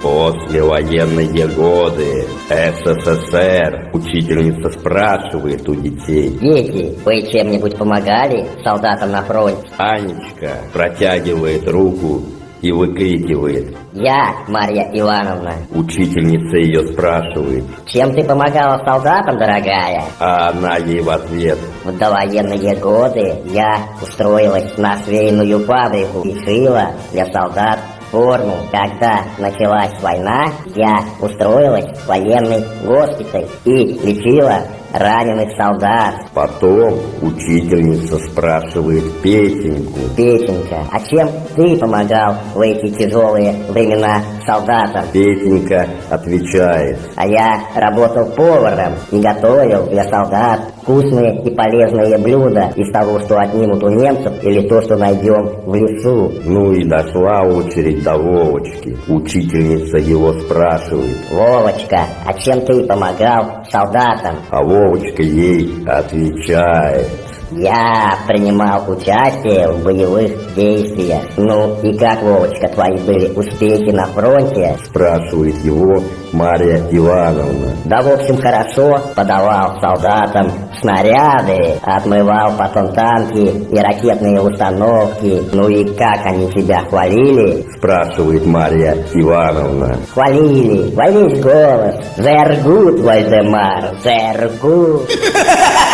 Послевоенные годы. СССР. Учительница спрашивает у детей. Дети, вы чем-нибудь помогали солдатам на фронте? Анечка протягивает руку и выкрикивает. Я, Марья Ивановна. Учительница ее спрашивает, Чем ты помогала солдатам, дорогая? а она ей в ответ. В довоенные годы я устроилась на швейную фабрику и шила для солдат форму. Когда началась война, я устроилась в военный госпиталь и лечила раненых солдат. Потом учительница спрашивает Петеньку. Петенька, а чем ты помогал в эти тяжелые времена солдатам? Петенька отвечает. А я работал поваром и готовил для солдат вкусные и полезные блюда из того, что отнимут у немцев или то, что найдем в лесу. Ну и дошла очередь до Вовочки. Учительница его спрашивает, Вовочка, а чем ты помогал солдатам? а Вовочка ей отвечает. Я принимал участие в боевых действиях. Ну и как, Вовочка, твои были успехи на фронте? Спрашивает его Марья Ивановна. Да, в общем, хорошо подавал солдатам снаряды, отмывал потом танки и ракетные установки. Ну и как они тебя хвалили? Спрашивает Марья Ивановна. Хвалили во весь голос. Зергут, Вальдемар, зергут.